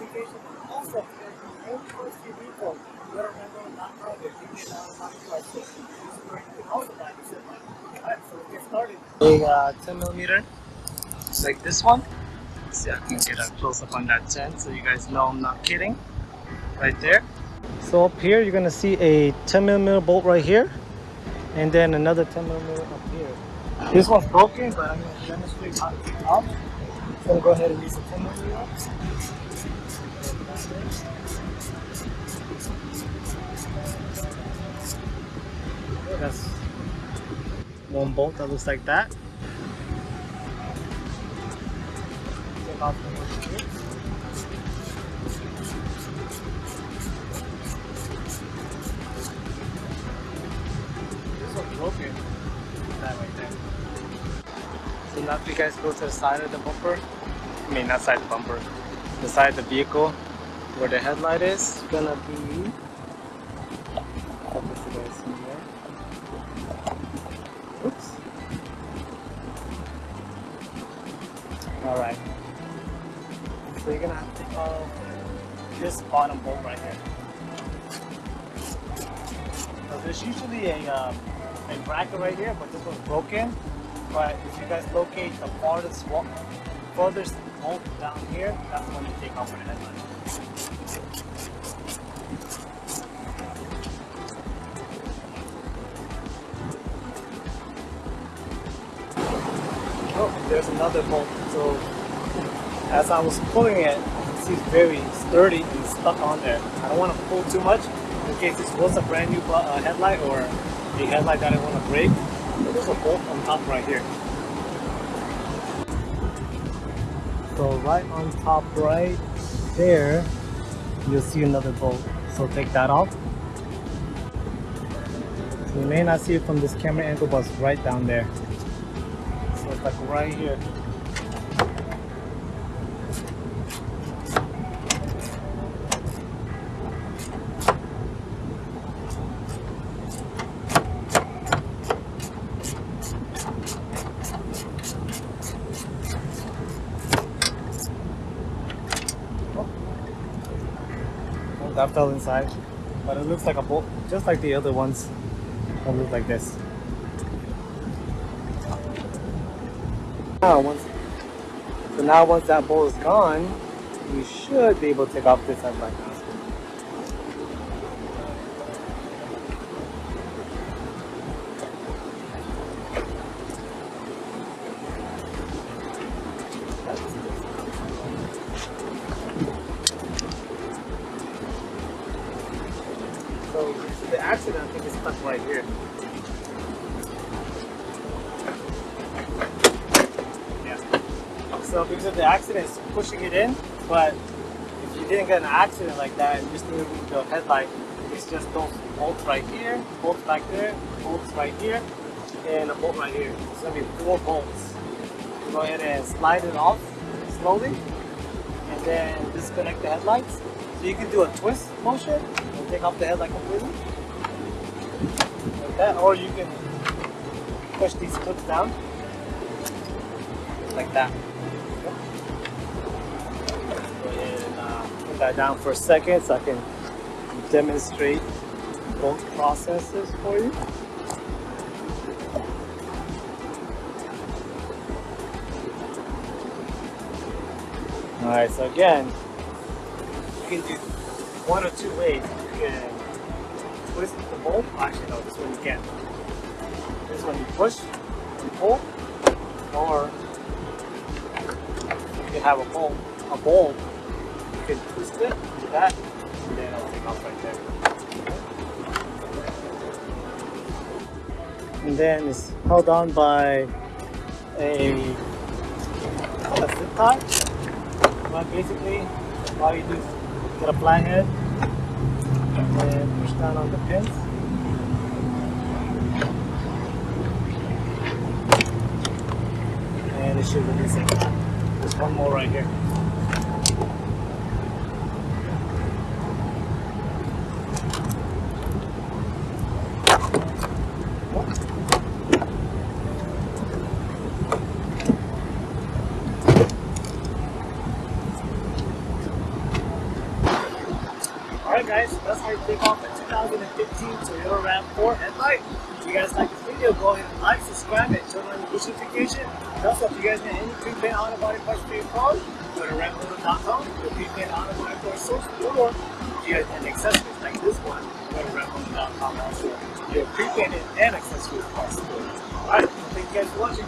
on the notification. And also, if you're only first few people, you gotta remember not to have your opinion on my question. You can also buy this in. Alright, so let's get started. A uh, 10 millimeter, like this one. See, I can get a close up on that 10 so you guys know I'm not kidding. Right there. So up here, you're gonna see a 10 millimeter bolt right here, and then another 10 millimeter up here. This one's broken, but I'm gonna demonstrate how to take I'm gonna go ahead and use a 10 millimeter. That's one bolt that looks like that. You guys go to the side of the bumper, I mean not side the bumper, the side of the vehicle where the headlight is gonna be. Oops. Alright. So you're gonna have to take off this bottom bolt right here. So there's usually a, um, a bracket right here, but this one's broken. But if you guys locate the farthest one, furthest bolt down here, that's when you take off for the headlight. Oh, there's another bolt. So as I was pulling it, you see it's very sturdy and stuck on there. I don't want to pull too much in case this was a brand new uh, headlight or a headlight that I want to break. There's a bolt on top right here. So right on top right there, you'll see another bolt. So take that off. You may not see it from this camera angle, but it's right down there. So it's like right here. That fell inside. But it looks like a bolt, just like the other ones. It looks like this. Now, once, so now once that bolt is gone, you should be able to take off this headlight. Accident, I think, is stuck right here. Yeah. So because of the accident, it's pushing it in, but if you didn't get an accident like that and just removed the headlight, it's just those bolts right here, bolts back there, bolts right here, and a bolt right here. It's gonna be four bolts. Go ahead and slide it off slowly, and then disconnect the headlights. So you can do a twist motion and take off the headlight completely. Like that, or you can push these clips down. Like that. And uh, put that down for a second so I can demonstrate both processes for you. Alright, so again, you can do one or two ways. You can twist the bolt. Oh, actually, no, this one you can't. This one you push and pull, or you can have a bolt. A bolt, you can twist it, do that, and then it'll take off right there. And then it's held on by a, a zip tie. But basically, all you do is get a flathead and push down on the pins. And it should release it. There's one more right here. Alright guys, so that's how you take off a 2015 Toyota RAV4 headlight. If you guys like this video, go ahead and like, subscribe, and turn on the push notification. Also, if you guys need any prepaid auto body parts for your car, go to RevMotor.com, the prepaid auto body parts source, or if you guys need accessories like this one, go to RevMotor.com also. Your prepaid and accessories parts. Alright, thank you guys for watching.